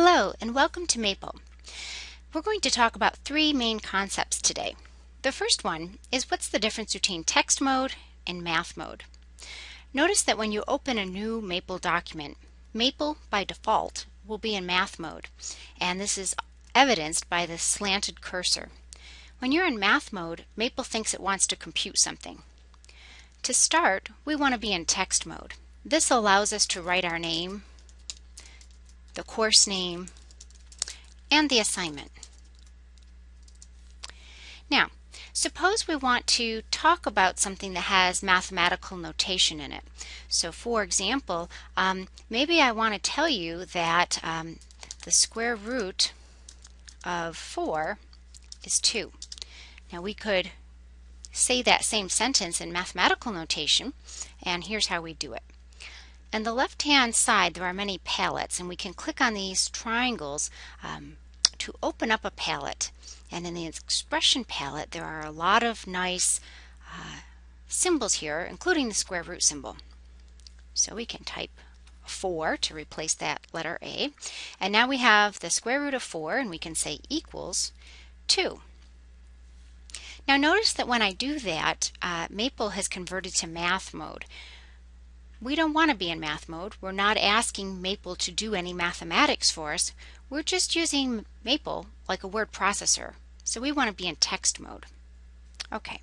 Hello and welcome to Maple. We're going to talk about three main concepts today. The first one is what's the difference between text mode and math mode. Notice that when you open a new Maple document, Maple by default will be in math mode and this is evidenced by the slanted cursor. When you're in math mode, Maple thinks it wants to compute something. To start, we want to be in text mode. This allows us to write our name, the course name, and the assignment. Now, suppose we want to talk about something that has mathematical notation in it. So for example, um, maybe I want to tell you that um, the square root of 4 is 2. Now we could say that same sentence in mathematical notation, and here's how we do it. On the left-hand side, there are many palettes, and we can click on these triangles um, to open up a palette. And in the expression palette, there are a lot of nice uh, symbols here, including the square root symbol. So we can type 4 to replace that letter A. And now we have the square root of 4, and we can say equals 2. Now notice that when I do that, uh, Maple has converted to math mode. We don't want to be in math mode. We're not asking Maple to do any mathematics for us. We're just using Maple like a word processor. So we want to be in text mode. Okay,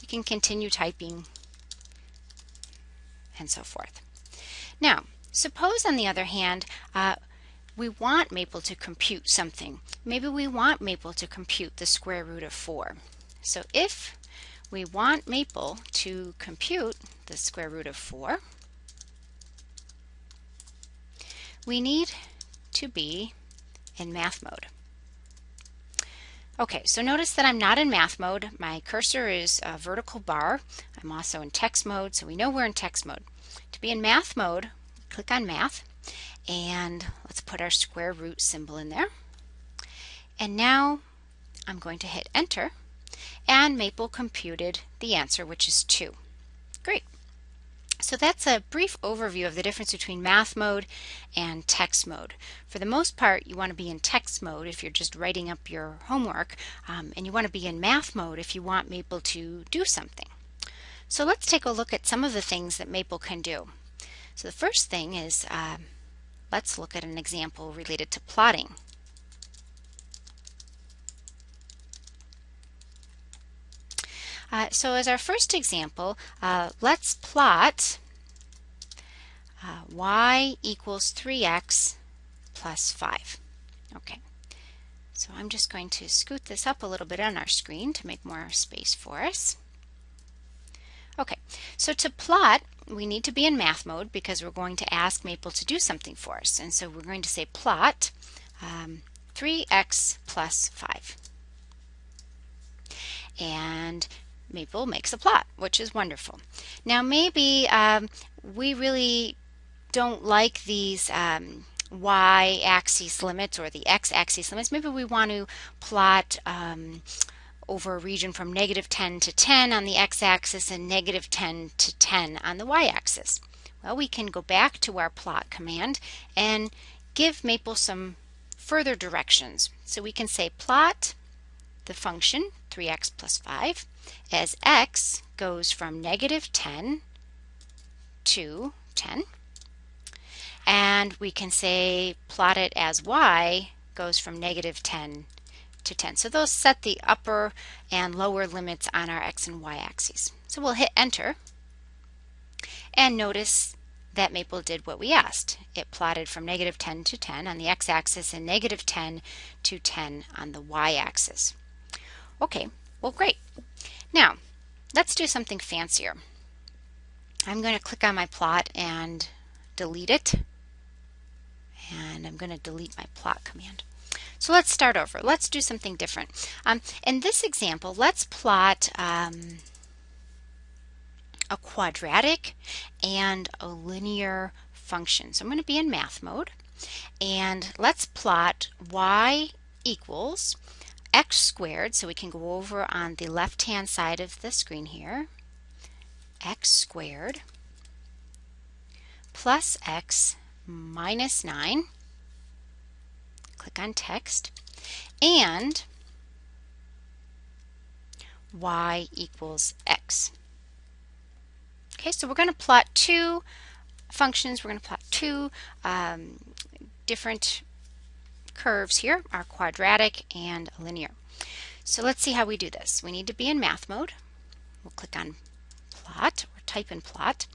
we can continue typing and so forth. Now, suppose on the other hand, uh, we want Maple to compute something. Maybe we want Maple to compute the square root of 4. So if we want Maple to compute the square root of 4. We need to be in math mode. Okay, so notice that I'm not in math mode. My cursor is a vertical bar. I'm also in text mode, so we know we're in text mode. To be in math mode, click on math, and let's put our square root symbol in there. And now I'm going to hit enter and Maple computed the answer, which is 2. Great. So that's a brief overview of the difference between math mode and text mode. For the most part, you want to be in text mode if you're just writing up your homework, um, and you want to be in math mode if you want Maple to do something. So let's take a look at some of the things that Maple can do. So the first thing is, uh, let's look at an example related to plotting. Uh, so as our first example, uh, let's plot uh, y equals 3x plus 5. Okay, so I'm just going to scoot this up a little bit on our screen to make more space for us. Okay, so to plot, we need to be in math mode because we're going to ask Maple to do something for us. And so we're going to say plot um, 3x plus 5. And Maple makes a plot, which is wonderful. Now maybe um, we really don't like these um, y-axis limits or the x-axis limits. Maybe we want to plot um, over a region from negative 10 to 10 on the x-axis and negative 10 to 10 on the y-axis. Well, we can go back to our plot command and give Maple some further directions. So we can say plot the function 3x plus 5 as x goes from negative 10 to 10 and we can say plot it as y goes from negative 10 to 10. So those set the upper and lower limits on our x and y axes. So we'll hit enter and notice that Maple did what we asked. It plotted from negative 10 to 10 on the x-axis and negative 10 to 10 on the y-axis. Okay, well great. Now, let's do something fancier. I'm going to click on my plot and delete it. And I'm going to delete my plot command. So let's start over. Let's do something different. Um, in this example, let's plot um, a quadratic and a linear function. So I'm going to be in math mode. And let's plot y equals x squared, so we can go over on the left-hand side of the screen here, x squared plus x minus 9 Click on text. And y equals x. Okay, so we're going to plot two functions. We're going to plot two um, different curves here, are quadratic and linear. So let's see how we do this. We need to be in math mode. We'll click on plot or type in plot.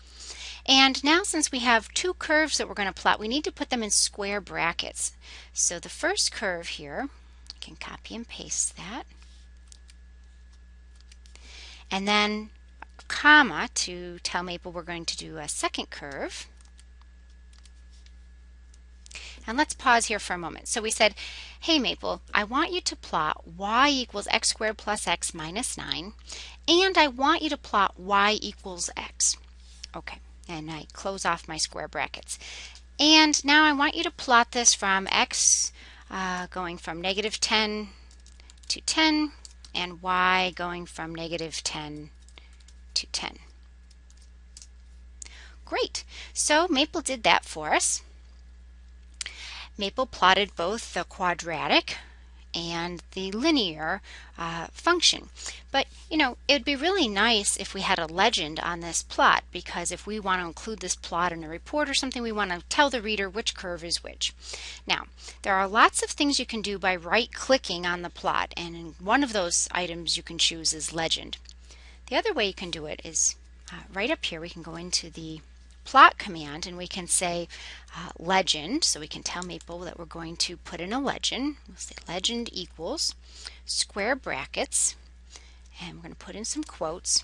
And now since we have two curves that we're going to plot, we need to put them in square brackets. So the first curve here, I can copy and paste that. And then comma to tell Maple we're going to do a second curve. And let's pause here for a moment. So we said, hey Maple, I want you to plot y equals x squared plus x minus 9, and I want you to plot y equals x. Okay, and I close off my square brackets. And now I want you to plot this from x uh, going from negative 10 to 10, and y going from negative 10 to 10. Great, so Maple did that for us. Maple plotted both the quadratic and the linear uh, function. But you know, it would be really nice if we had a legend on this plot because if we want to include this plot in a report or something, we want to tell the reader which curve is which. Now, there are lots of things you can do by right clicking on the plot and one of those items you can choose is legend. The other way you can do it is uh, right up here we can go into the plot command and we can say uh, legend. So we can tell Maple that we're going to put in a legend. We'll say legend equals square brackets and we're going to put in some quotes.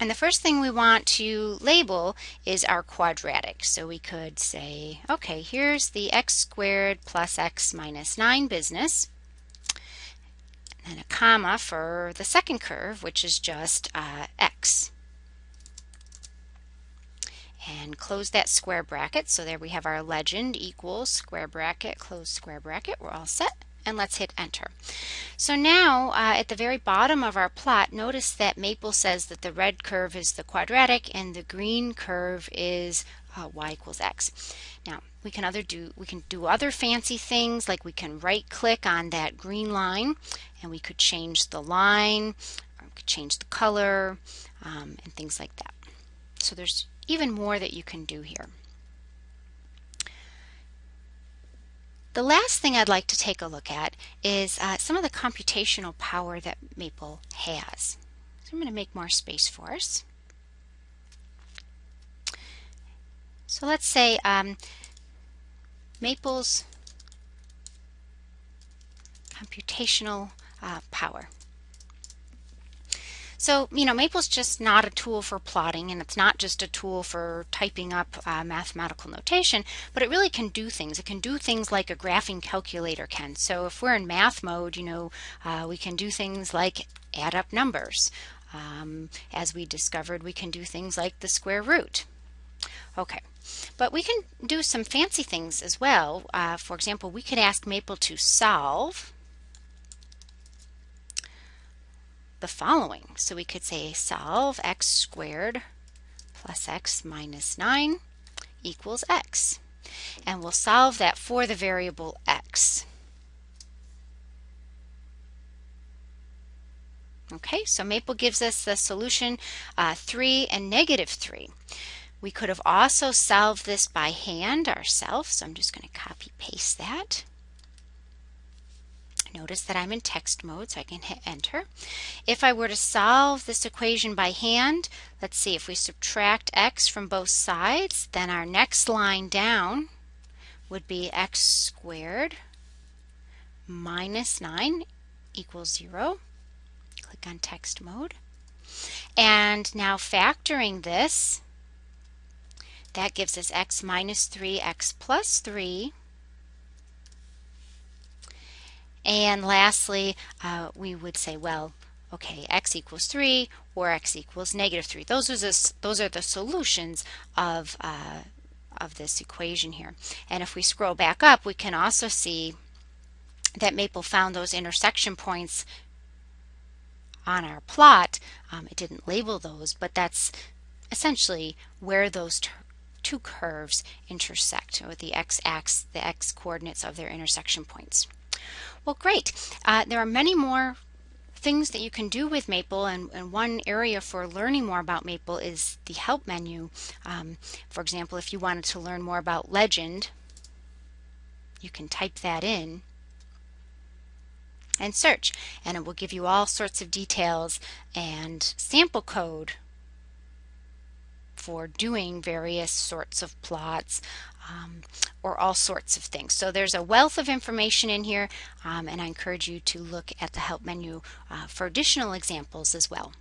And the first thing we want to label is our quadratic. So we could say, okay, here's the x squared plus x minus 9 business. And then a comma for the second curve, which is just uh, x and close that square bracket. So there we have our legend equals square bracket, close square bracket. We're all set. And let's hit enter. So now uh, at the very bottom of our plot, notice that Maple says that the red curve is the quadratic and the green curve is uh, y equals x. Now we can other do we can do other fancy things like we can right click on that green line and we could change the line or we could change the color um, and things like that. So there's even more that you can do here. The last thing I'd like to take a look at is uh, some of the computational power that Maple has. So I'm going to make more space for us. So let's say um, Maple's computational uh, power. So, you know, Maple's just not a tool for plotting and it's not just a tool for typing up uh, mathematical notation, but it really can do things. It can do things like a graphing calculator can. So if we're in math mode, you know, uh, we can do things like add up numbers. Um, as we discovered, we can do things like the square root. Okay, but we can do some fancy things as well. Uh, for example, we could ask Maple to solve the following. So we could say solve x squared plus x minus 9 equals x. And we'll solve that for the variable x. Okay, so Maple gives us the solution uh, 3 and negative 3. We could have also solved this by hand ourselves, so I'm just going to copy paste that. Notice that I'm in text mode, so I can hit enter. If I were to solve this equation by hand, let's see, if we subtract x from both sides, then our next line down would be x squared minus 9 equals 0. Click on text mode. And now factoring this, that gives us x minus 3, x plus 3 and lastly, uh, we would say, well, okay, x equals 3 or x equals negative 3. Those are the, those are the solutions of, uh, of this equation here. And if we scroll back up, we can also see that Maple found those intersection points on our plot. Um, it didn't label those, but that's essentially where those two curves intersect with the x-axis, the x coordinates of their intersection points. Well, great. Uh, there are many more things that you can do with Maple and, and, one area for learning more about Maple is the help menu. Um, for example, if you wanted to learn more about legend, you can type that in and search and it will give you all sorts of details and sample code for doing various sorts of plots um, or all sorts of things. So there's a wealth of information in here um, and I encourage you to look at the help menu uh, for additional examples as well.